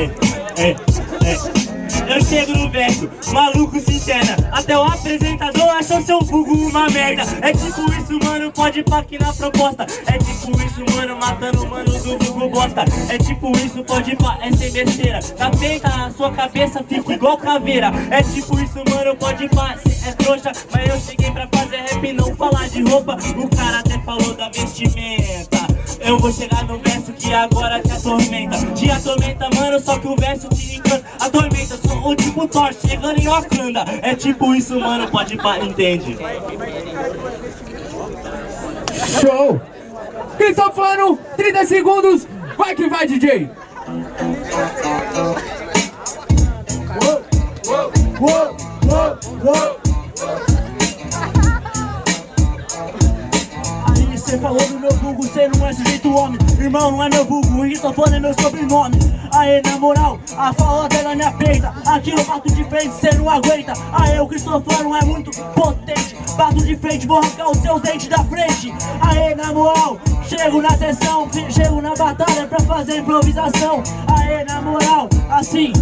ei, ei. Eu chego no verso, maluco se interna. Até o apresentador achou seu vulgo uma merda. É tipo isso, mano, pode pá aqui na proposta. É tipo isso, mano, matando mano do vulgo bosta. É tipo isso, pode pá, é sem besteira. Capeta na sua cabeça, fico igual caveira. É tipo isso, mano, pode pá, é trouxa. Mas eu cheguei pra fazer rap, não falar de roupa. O cara até falou da vestimenta eu vou chegar no verso que agora te atormenta Te atormenta, mano, só que o verso te encanta Atormenta, sou o tipo Thor chegando em Wakanda É tipo isso, mano, pode pá, entende? Show! Cristofano, 30 segundos, vai que vai, DJ! Falou do meu vulgo, cê não é sujeito homem. Irmão, não é meu vulgo, Cristofano é meu sobrenome. Aê, na moral, a fala dela me aperta Aqui eu bato de frente, cê não aguenta. Aê, o Cristofano é muito potente. Bato de frente, vou arrancar os seus dentes da frente. Aê, na moral, chego na sessão Chego na batalha pra fazer improvisação. Aê, na moral, assim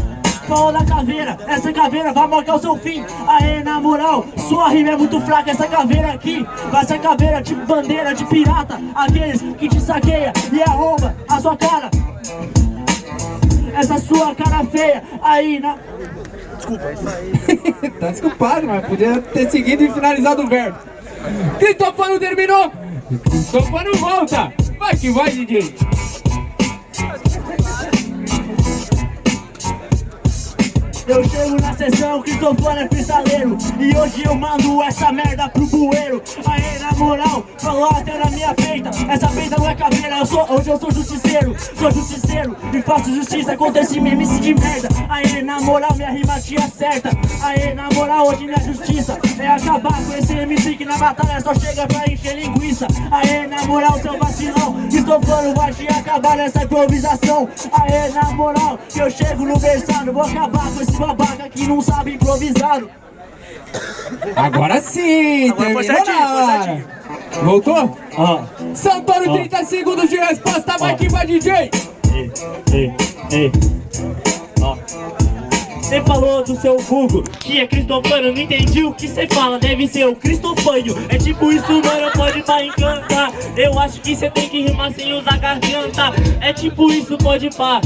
Da caveira, essa caveira vai marcar o seu fim. Aê, na moral, sua rima é muito fraca Essa caveira aqui, vai ser caveira tipo bandeira de pirata. Aqueles que te saqueia e arromba a sua cara. Essa sua cara feia aí na... Desculpa, isso aí Tá desculpado, mas podia ter seguido e finalizado o verbo. Cristofano terminou. Cristofano volta. Vai que vai, DJ Eu chego na sessão, Cristofano é freestaleiro E hoje eu mando essa merda pro bueiro. Aê, na moral, falou até na minha peita. Essa peita não é caveira, eu sou, hoje eu sou justiceiro. Sou justiceiro e faço justiça contra esse MC de merda. Aê, na moral, minha rima te acerta Aê, na moral, hoje minha justiça. É acabar com esse MC que na batalha só chega pra encher linguiça. Aê, na moral, seu vacilão. Cristofano vai te acabar nessa improvisação. Aê, na moral, que eu chego no versado Vou acabar com esse babaca que não sabe improvisar. Agora sim, Agora foi certinho. Voltou? Ah. Santoro, ah. 30 segundos de resposta, vai que vai DJ! Ei, ei, ei. Você falou do seu vulgo, que é cristofano Não entendi o que você fala, deve ser o cristofânio É tipo isso, mano, pode pra encantar Eu acho que você tem que rimar sem usar garganta É tipo isso, pode pá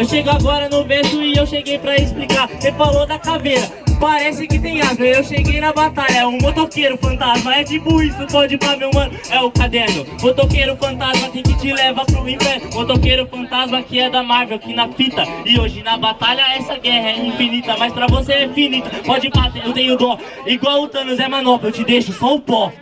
eu chego agora no verso e eu cheguei pra explicar. Você falou da caveira, parece que tem asa Eu cheguei na batalha, um motoqueiro fantasma É tipo isso, pode pra meu mano, é o caderno Motoqueiro fantasma tem que te levar pro inferno. Motoqueiro fantasma que é da Marvel, que na fita. E hoje na batalha essa guerra é infinita Mas pra você é finita, pode bater, eu tenho dó. Igual o Thanos é manopla, eu te deixo só o pó